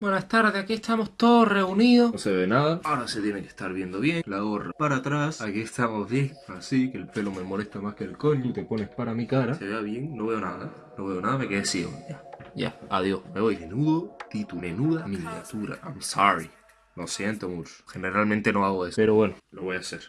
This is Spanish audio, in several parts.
Buenas tardes, aquí estamos todos reunidos. No se ve nada. Ahora se tiene que estar viendo bien. La gorra para atrás. Aquí estamos bien. Así, que el pelo me molesta más que el coño. Te pones para mi cara. Se vea bien. No veo nada. No veo nada. Me quedé ciego. Ya. Ya. Adiós. Me voy. Menudo título. Menuda miniatura. I'm sorry. Lo siento mucho. Generalmente no hago eso. Pero bueno, lo voy a hacer.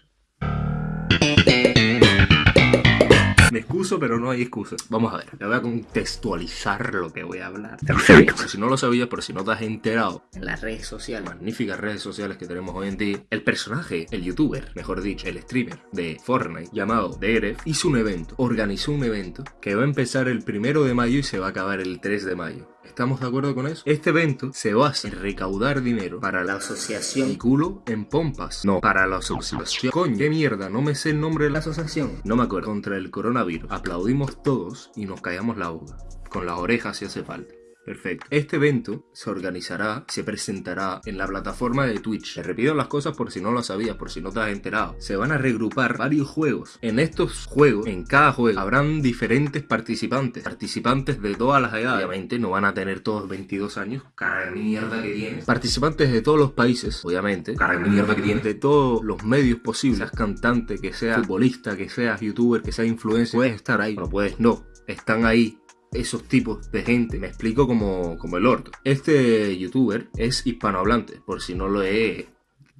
Me excuso, pero no hay excusa. Vamos a ver, le voy a contextualizar lo que voy a hablar. Perfecto. Si no lo sabías, pero si no te has enterado en las redes sociales, magníficas redes sociales que tenemos hoy en día, el personaje, el youtuber, mejor dicho, el streamer de Fortnite, llamado Deref, hizo un evento, organizó un evento que va a empezar el primero de mayo y se va a acabar el 3 de mayo. ¿Estamos de acuerdo con eso? Este evento se basa en recaudar dinero para la asociación y culo en pompas. No, para la asociación. Coño, qué mierda, no me sé el nombre de la asociación. No me acuerdo. Contra el coronavirus. Aplaudimos todos y nos callamos la boca. Con las orejas si hace falta. Perfecto. Este evento se organizará, se presentará en la plataforma de Twitch. Te repito las cosas por si no lo sabías, por si no te has enterado. Se van a regrupar varios juegos. En estos juegos, en cada juego, habrán diferentes participantes. Participantes de todas las edades. Obviamente no van a tener todos 22 años. Cara mierda que tienes. Participantes de todos los países, obviamente. Cara mierda que tienes. De todos los medios posibles. Seas cantante, que seas futbolista, que seas youtuber, que seas influencer. Puedes estar ahí. No puedes, no. Están ahí esos tipos de gente. Me explico como, como el orto. Este youtuber es hispanohablante, por si no lo he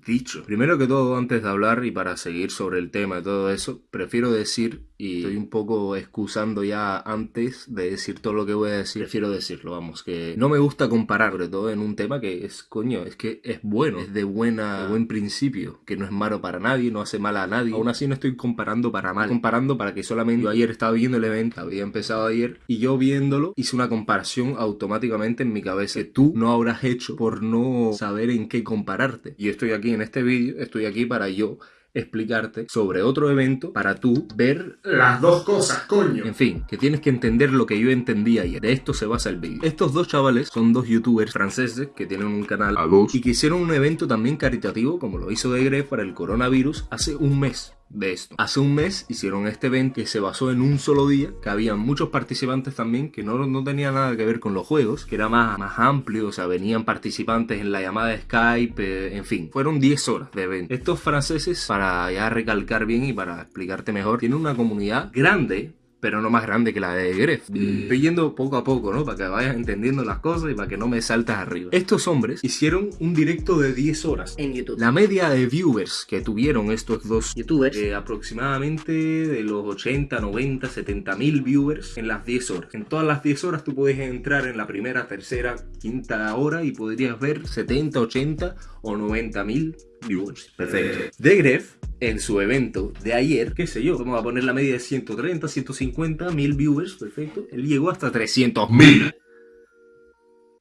dicho. Primero que todo, antes de hablar y para seguir sobre el tema y todo eso, prefiero decir y estoy un poco excusando ya antes de decir todo lo que voy a decir. Prefiero decirlo, vamos, que no me gusta comparar, sobre todo en un tema que es, coño, es que es bueno, es de buena, buen principio, que no es malo para nadie, no hace mal a nadie. Aún así no estoy comparando para mal, comparando para que solamente yo ayer estaba viendo el evento, había empezado ayer, y yo viéndolo hice una comparación automáticamente en mi cabeza que tú no habrás hecho por no saber en qué compararte. Y estoy aquí en este vídeo, estoy aquí para yo explicarte sobre otro evento para tú ver las dos cosas, coño. En fin, que tienes que entender lo que yo entendí ayer. De esto se basa el vídeo. Estos dos chavales son dos youtubers franceses que tienen un canal a dos y que hicieron un evento también caritativo como lo hizo De para el coronavirus hace un mes de esto. Hace un mes hicieron este evento que se basó en un solo día, que había muchos participantes también que no, no tenía nada que ver con los juegos, que era más, más amplio, o sea, venían participantes en la llamada Skype, eh, en fin, fueron 10 horas de evento. Estos franceses, para ya recalcar bien y para explicarte mejor, tienen una comunidad grande, pero no más grande que la de Gref. Estoy yendo poco a poco, ¿no? Para que vayas entendiendo las cosas y para que no me saltas arriba. Estos hombres hicieron un directo de 10 horas en YouTube. La media de viewers que tuvieron estos dos youtubers, eh, aproximadamente de los 80, 90, 70 mil viewers en las 10 horas. En todas las 10 horas tú puedes entrar en la primera, tercera, quinta hora y podrías ver 70, 80 o 90 mil viewers. Perfecto. De Gref en su evento de ayer, qué sé yo, vamos a poner la media de 130, 150 mil viewers, perfecto. Él llegó hasta 300 mil.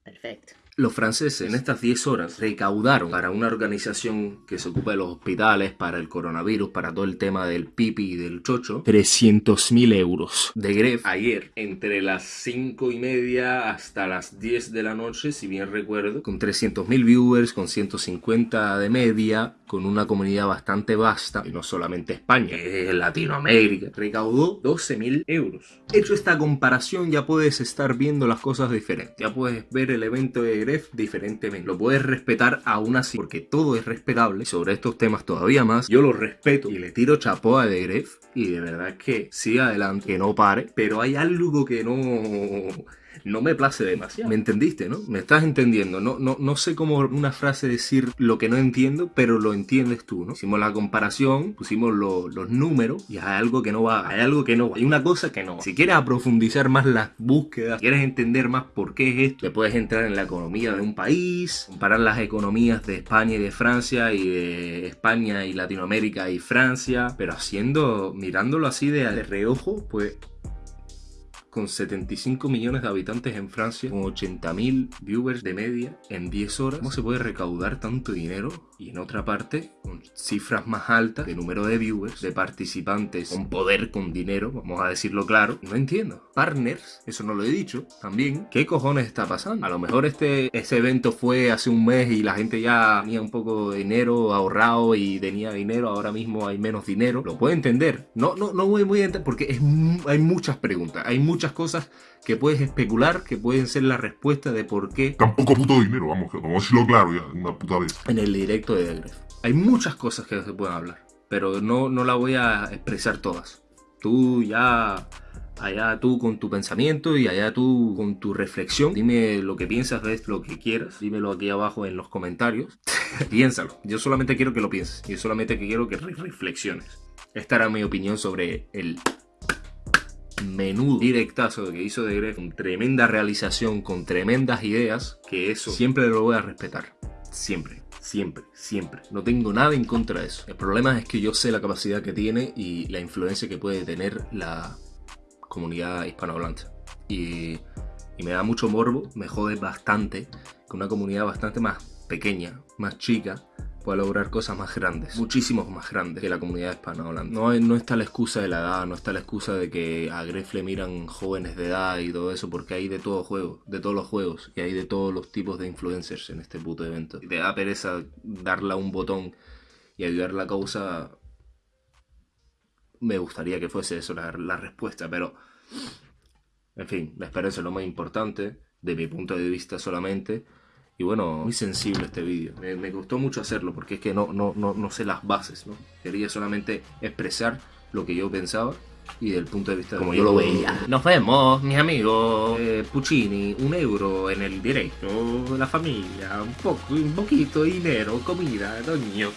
Perfecto. Los franceses en estas 10 horas recaudaron para una organización que se ocupa de los hospitales, para el coronavirus, para todo el tema del pipi y del chocho, 300.000 euros. De Gref, ayer, entre las 5 y media hasta las 10 de la noche, si bien recuerdo, con 300.000 viewers, con 150 de media, con una comunidad bastante vasta, y no solamente España, es Latinoamérica, recaudó 12.000 euros. Hecho esta comparación, ya puedes estar viendo las cosas diferentes. Ya puedes ver el evento de diferentemente. Lo puedes respetar aún así, porque todo es respetable. Sobre estos temas todavía más, yo lo respeto y le tiro chapoa de Gref. Y de verdad que siga adelante, que no pare. Pero hay algo que no no me place demasiado. ¿Me entendiste, no? Me estás entendiendo. No, no, no sé cómo una frase decir lo que no entiendo, pero lo entiendes tú, ¿no? Hicimos la comparación, pusimos los números y hay algo que no va, hay algo que no va. Hay una cosa que no va. Si quieres profundizar más las búsquedas, quieres entender más por qué es esto, te puedes entrar en la economía de un país, comparar las economías de España y de Francia y de España y Latinoamérica y Francia, pero haciendo, mirándolo así de, de reojo, pues con 75 millones de habitantes en Francia, con 80.000 viewers de media en 10 horas. ¿Cómo se puede recaudar tanto dinero? Y en otra parte, con cifras más altas de número de viewers, de participantes con poder, con dinero, vamos a decirlo claro. No entiendo. Partners, eso no lo he dicho, también. ¿Qué cojones está pasando? A lo mejor este, ese evento fue hace un mes y la gente ya tenía un poco de dinero ahorrado y tenía dinero, ahora mismo hay menos dinero. Lo puedo entender. No, no, no voy muy a entender porque es, hay muchas preguntas, hay muchas muchas cosas que puedes especular, que pueden ser la respuesta de por qué Tampoco puto dinero, vamos, vamos a decirlo claro ya, una puta vez. en el directo de Gref. Hay muchas cosas que se pueden hablar, pero no, no la voy a expresar todas. Tú ya, allá tú con tu pensamiento y allá tú con tu reflexión. Dime lo que piensas esto, lo que quieras. Dímelo aquí abajo en los comentarios. Piénsalo. Yo solamente quiero que lo pienses. Yo solamente quiero que re- reflexiones. Esta era mi opinión sobre el menudo directazo que hizo de Gref, con tremenda realización, con tremendas ideas, que eso siempre lo voy a respetar. Siempre, siempre, siempre. No tengo nada en contra de eso. El problema es que yo sé la capacidad que tiene y la influencia que puede tener la comunidad hispanohablante. Y, y me da mucho morbo, me jode bastante que una comunidad bastante más pequeña, más chica, pueda lograr cosas más grandes, muchísimos más grandes que la comunidad hispanohablante. No, no está la excusa de la edad, no está la excusa de que a Gref le miran jóvenes de edad y todo eso, porque hay de todo juego, de todos los juegos, y hay de todos los tipos de influencers en este puto evento. Y te da pereza darle a un botón y ayudar la causa. Me gustaría que fuese eso la, la respuesta, pero. En fin, la esperanza es lo más importante, de mi punto de vista solamente. Y bueno, muy sensible este vídeo. Me, me gustó mucho hacerlo porque es que no, no, no, no sé las bases, ¿no? Quería solamente expresar lo que yo pensaba y del punto de vista como yo lo veía. Nos vemos, mis amigos. Eh, Puccini, un euro en el directo, la familia, un poco, un poquito de dinero, comida, doño.